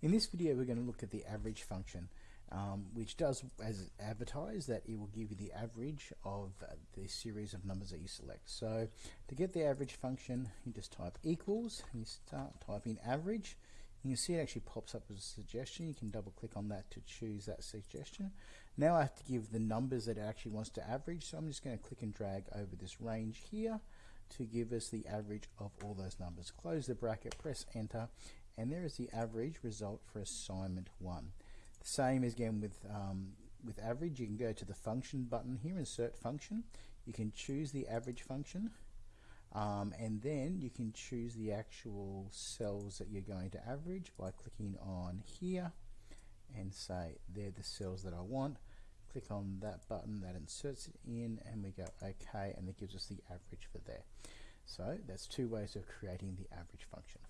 In this video we're going to look at the average function um, which does as advertised that it will give you the average of uh, the series of numbers that you select. So to get the average function you just type equals and you start typing average you can see it actually pops up as a suggestion. You can double click on that to choose that suggestion. Now I have to give the numbers that it actually wants to average. So I'm just going to click and drag over this range here to give us the average of all those numbers. Close the bracket, press enter, and there is the average result for assignment 1. The same is again with, um, with average, you can go to the function button here, insert function. You can choose the average function. Um, and then you can choose the actual cells that you're going to average by clicking on here and say they're the cells that I want. Click on that button that inserts it in and we go OK and it gives us the average for there. So that's two ways of creating the average function